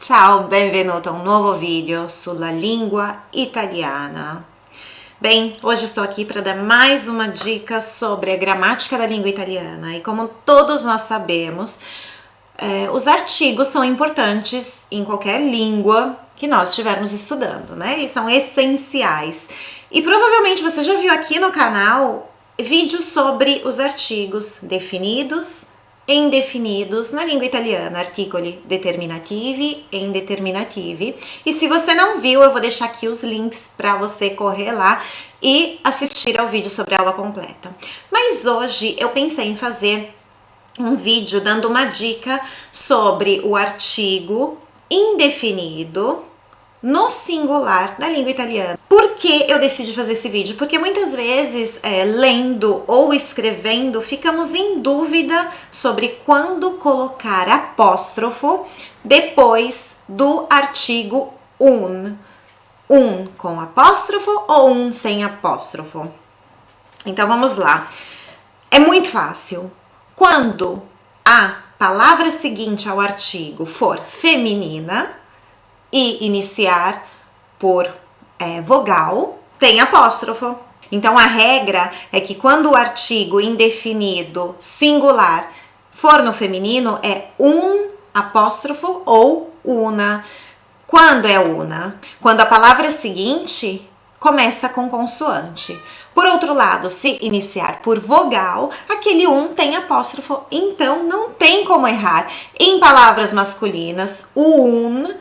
Ciao, benvenuto a un nuovo video sulla língua italiana. Bem, hoje estou aqui para dar mais uma dica sobre a gramática da língua italiana. E como todos nós sabemos, é, os artigos são importantes em qualquer língua que nós estivermos estudando, né? Eles são essenciais. E provavelmente você já viu aqui no canal vídeos sobre os artigos definidos, indefinidos na língua italiana, articoli determinativi e indeterminativi. E se você não viu, eu vou deixar aqui os links para você correr lá e assistir ao vídeo sobre a aula completa. Mas hoje eu pensei em fazer um vídeo dando uma dica sobre o artigo indefinido no singular da língua italiana. Por que eu decidi fazer esse vídeo? Porque muitas vezes, é, lendo ou escrevendo, ficamos em dúvida sobre quando colocar apóstrofo depois do artigo un. Um com apóstrofo ou um sem apóstrofo? Então vamos lá. É muito fácil. Quando a palavra seguinte ao artigo for feminina, e iniciar por é, vogal, tem apóstrofo. Então a regra é que quando o artigo indefinido singular for no feminino é um apóstrofo ou una. Quando é una? Quando a palavra seguinte começa com consoante. Por outro lado, se iniciar por vogal, aquele um tem apóstrofo, então não tem como errar. Em palavras masculinas, o un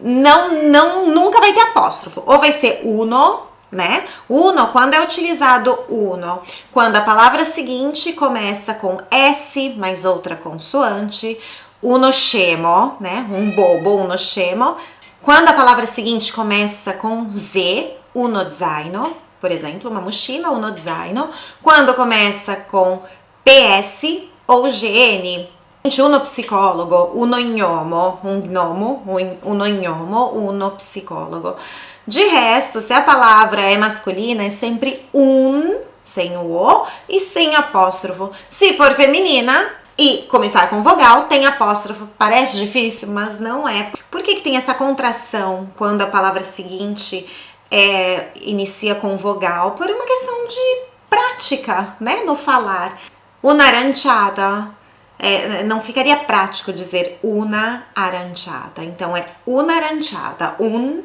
não, não, nunca vai ter apóstrofo. Ou vai ser uno, né? Uno, quando é utilizado uno, quando a palavra seguinte começa com S mais outra consoante, uno scemo, né? Um bobo, uno scemo. Quando a palavra seguinte começa com Z, uno zaino, por exemplo, uma mochila, uno zaino. Quando começa com PS ou GN, uno psicologo, uno gnomo, um gnomo, uno gnomo, uno psicologo. De resto, se a palavra é masculina, é sempre um, sem o O e sem apóstrofo. Se for feminina e começar com vogal, tem apóstrofo. Parece difícil, mas não é. Por que, que tem essa contração quando a palavra seguinte é, inicia com vogal? Por uma questão de prática, né, no falar. Una aranciata, é, não ficaria prático dizer una aranciata. Então é una aranciata, un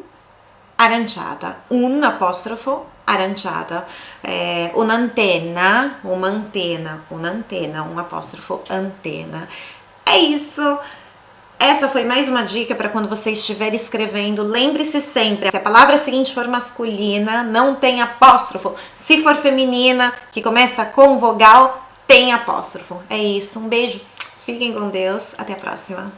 aranciata, un apóstrofo aranciata, é, un'antenna, uma antena, un'antena, um apóstrofo antena. É isso. Essa foi mais uma dica para quando você estiver escrevendo. Lembre-se sempre, se a palavra seguinte for masculina, não tem apóstrofo. Se for feminina, que começa com vogal, tem apóstrofo. É isso, um beijo, fiquem com Deus, até a próxima.